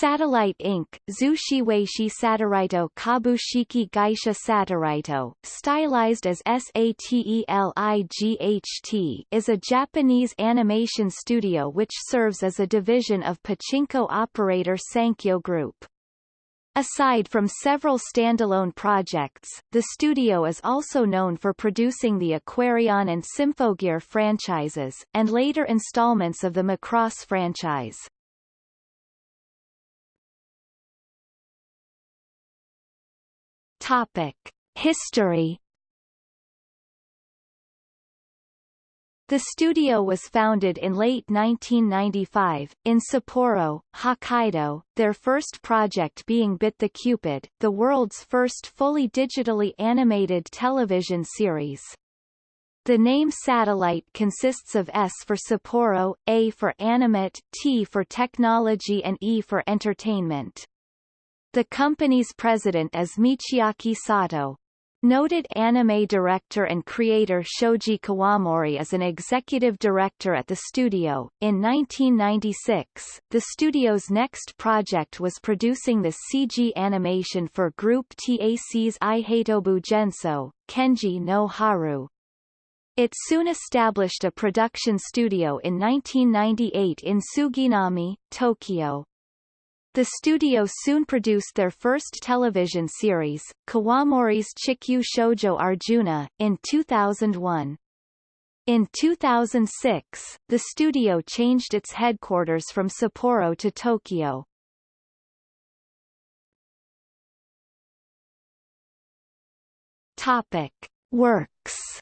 Satelight Inc., Zushiweishi Satellito Kabushiki Gaisha Satellito, stylized as SATELIGHT, is a Japanese animation studio which serves as a division of pachinko operator Sankyo Group. Aside from several standalone projects, the studio is also known for producing the Aquarion and Symphogear franchises, and later installments of the Macross franchise. Topic: History The studio was founded in late 1995, in Sapporo, Hokkaido, their first project being Bit the Cupid, the world's first fully digitally animated television series. The name Satelight consists of S for Sapporo, A for Animate, T for Technology and E for Entertainment. The company's president is Michiaki Sato. Noted anime director and creator Shoji Kawamori is an executive director at the studio. In 1996, the studio's next project was producing the CG animation for Group TAC's Ihatobu Genso, Kenji no Haru. It soon established a production studio in 1998 in Suginami, Tokyo. The studio soon produced their first television series, Kawamori's Chikyu Shoujo Arjuna, in 2001. In 2006, the studio changed its headquarters from Sapporo to Tokyo. Topic. Works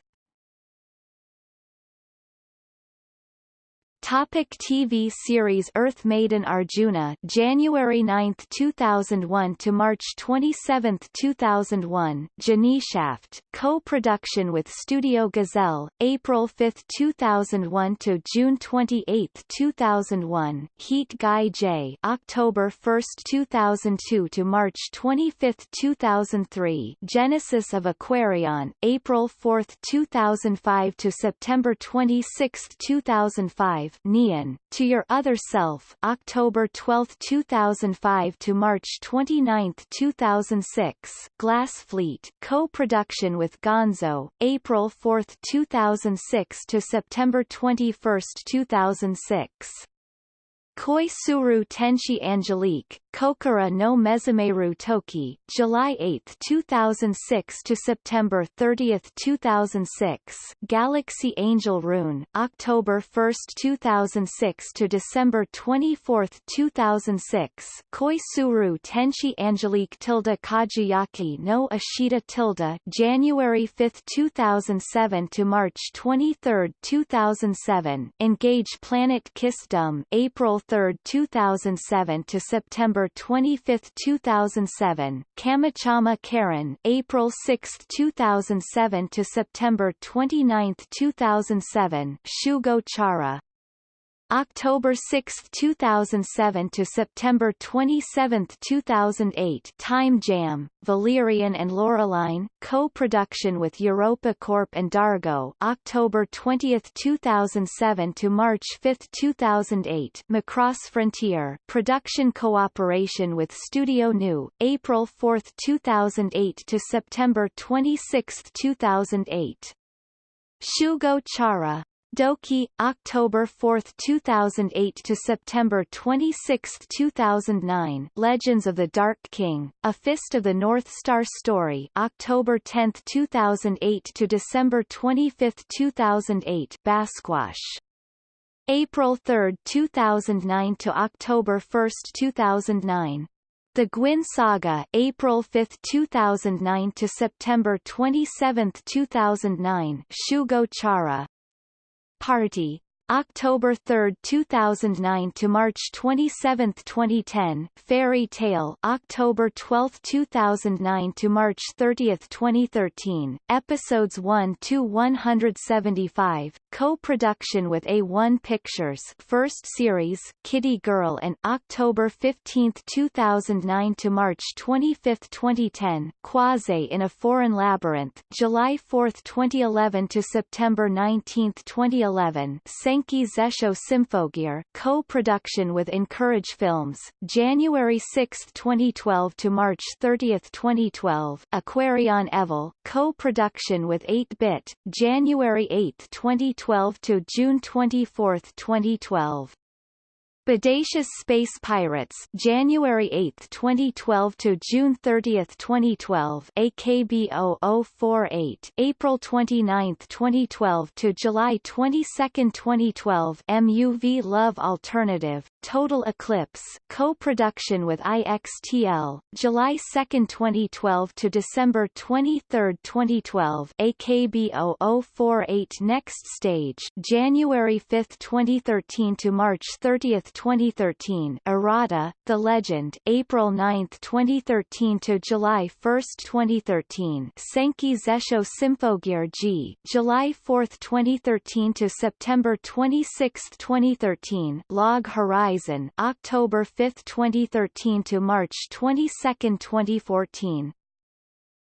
Topic TV series Earth Maiden Arjuna January 9, 2001 to March 27, 2001 Geneshaft co-production with Studio Gazelle April 5, 2001 to June 28, 2001 Heat Guy J October 1, 2002 to March 25, 2003 Genesis of Aquarion April 4, 2005 to September 26, 2005 Noein, To Your Other Self October 12, 2005 to March 29, 2006 Glass Fleet co-production with Gonzo, April 4, 2006 to September 21, 2006 Koisuru Tenshi Angelique, Kokoro no Mezameru Toki, July 8, 2006 to September 30, 2006. Galaxy Angel Rune, October 1, 2006 to December 24, 2006. Koisuru Tenshi Angelique tilde Kagayaki no Ashita tilde, January 5, 2007 to March 23, 2007. Engage Planet Kiss Dum, April 3, 2007 to September 25, 2007, Kamichama Karin, April 6, 2007 to September 29, 2007, Shugo Chara, October 6, 2007 to September 27, 2008 Time Jam, Valerian and Laureline, co-production with Europa Corp and Dargaud. October 20, 2007 to March 5, 2008 Macross Frontier, production cooperation with Studio Nue, April 4, 2008 to September 26, 2008 Shugo Chara Doki, October 4, 2008 to September 26, 2009 Legends of the Dark King, A Fist of the North Star Story October 10, 2008 to December 25, 2008 Basquash. April 3, 2009 to October 1, 2009 the Guin Saga April 5, 2009 to September 27, 2009 Shugo Chara Party October 3, 2009 to March 27, 2010, Fairy Tail, October 12, 2009 to March 30, 2013, episodes 1 to 175, co-production with A1 Pictures, first series, Kiddy Girl, and October 15, 2009 to March 25, 2010, Croisée in a Foreign Labyrinth, July 4, 2011 to September 19, 2011, Same Senki Zesho Symphogear co-production with Encourage Films, January 6, 2012 to March 30, 2012 Aquarion Evol co-production with 8-Bit, January 8, 2012 to June 24, 2012 Bodacious Space Pirates January 8, 2012 to June 30, 2012 AKB 0048 April 29, 2012 to July 22, 2012 Muv-Luv Alternative Total Eclipse co-production with IXTL July 2, 2012 to December 23, 2012 AKB 0048 Next Stage January 5, 2013 to March 30, 2013 Arata, The Legend April 9, 2013 to July 1, 2013 Senki Zesho Symphogear G July 4, 2013 to September 26, 2013 Log Horizon October 5, 2013 to March 22, 2014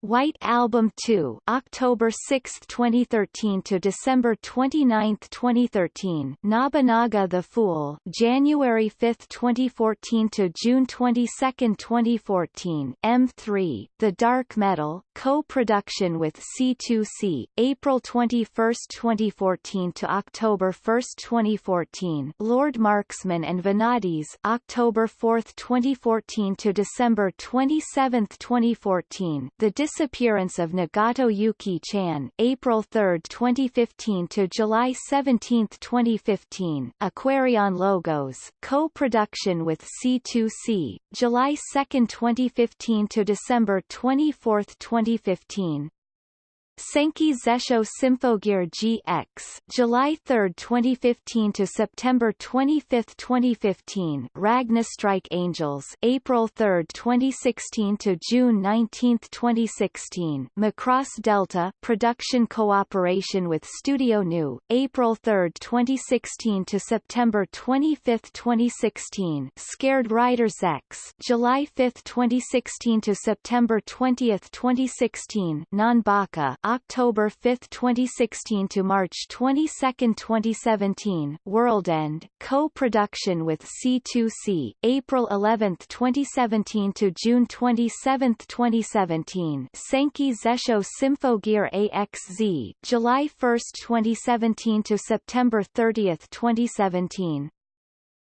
White Album 2 October 6, 2013 to December 29, 2013 Nobunaga the Fool January 5, 2014 to June 22, 2014 M3 The Dark Metal co-production with C2C April 21, 2014 to October 1, 2014 Lord Marksman and Vanadis October 4, 2014 to December 27, 2014 The disappearance of Nagato Yuki-chan April 3, 2015 to July 17, 2015 Aquarion Logos co-production with C2C July 2, 2015 to December 24, 2015 Senki Zesho Symphogear GX July 3, 2015 to September 25, 2015 Strike Angels April 3, 2016 to June 19, 2016 Macross Delta production cooperation with Studio Nue April 3, 2016 to September 25, 2016 Scared Riders X July 5, 2016 to September 20, 2016 Nanbaka October 5, 2016 to March 22, 2017 World End, co-production with C2C April 11, 2017 to June 27, 2017 Senki Zesho Symphogear AXZ July 1, 2017 to September 30, 2017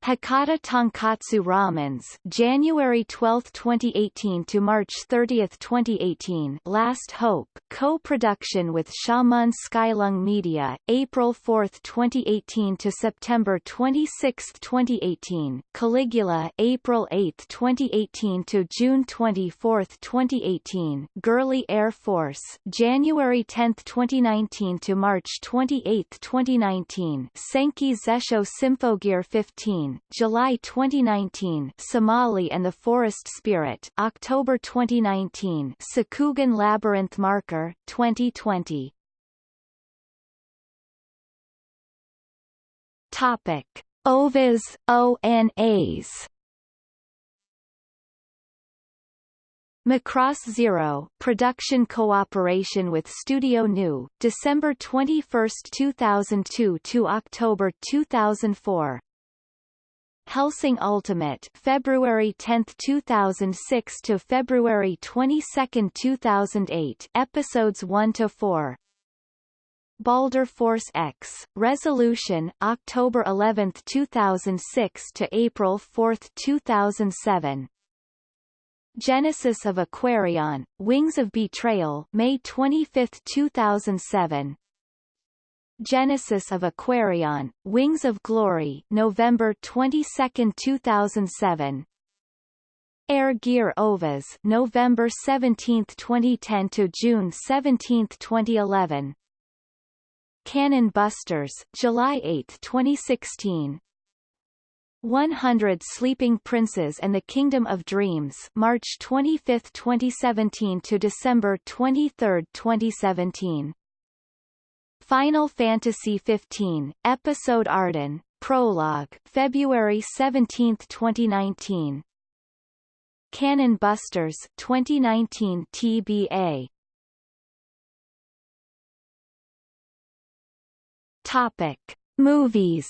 Hakata Tonkatsu Ramens January 12, 2018 to March 30, 2018 Last Hope co-production with Shaman Skylung Media April 4, 2018 to September 26, 2018 Caligula April 8, 2018 to June 24, 2018 Girly Air Force January 10, 2019 to March 28, 2019 Senki Zesho Symphogear 15 July 2019 Somali and the Forest Spirit October 2019 Sakugan Labyrinth Marker 2020 Topic. OVAs ONAs Macross Zero production cooperation with Studio Nue, December 21, 2002 to October 2004 Hellsing Ultimate February 10, 2006 to February 22, 2008 episodes 1 to 4 Balder Force X Resolution October 11, 2006 to April 4, 2007 Genesis of Aquarion Wings of Betrayal May 25, 2007 Genesis of Aquarion, Wings of Glory November 22, 2007 Air Gear OVAs November 17, 2010 to June 17, 2011 Cannon Busters July 8, 2016 100 Sleeping Princes and the Kingdom of Dreams March 25, 2017 to December 23, 2017 Final Fantasy XV, Episode Ardyn, Prologue, February 17, 2019. Cannon Busters 2019 TBA. Topic: Movies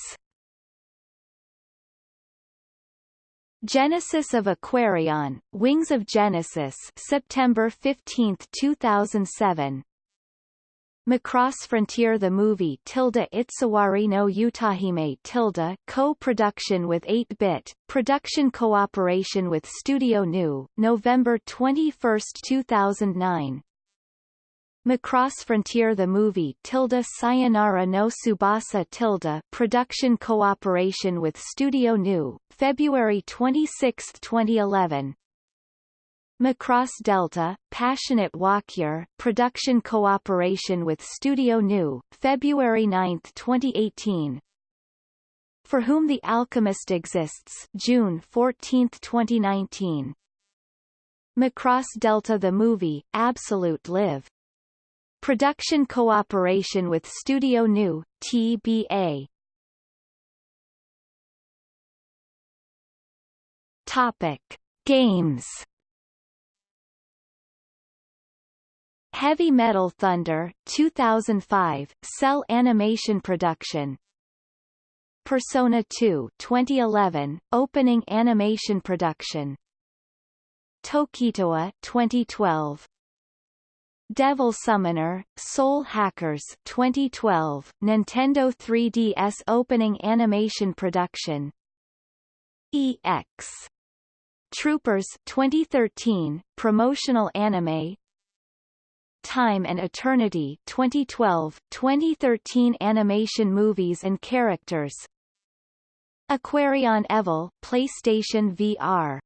Genesis of Aquarion, Wings of Genesis September 15, 2007 Macross Frontier the movie tilde Itsuwari no Utahime tilde co-production with 8-bit, production cooperation with Studio Nue, November 21, 2009 Macross Frontier the movie tilde Sayonara no Tsubasa tilde production cooperation with Studio Nue, February 26, 2011 Macross Delta, Passionate Walküre, production cooperation with Studio Nue, February 9, 2018 For Whom the Alchemist Exists June 14, 2019 Macross Delta the movie, Absolute Live Production cooperation with Studio Nue, TBA. Topic: Games. Heavy Metal Thunder 2005 Cell Animation Production. Persona 2 2011 Opening Animation Production. Tokitowa 2012 Devil Summoner, Soul Hackers 2012, Nintendo 3DS opening animation production. EX Troopers 2013, promotional anime Time and Eternity 2012, 2013 animation movies and characters. Aquarion Evol PlayStation VR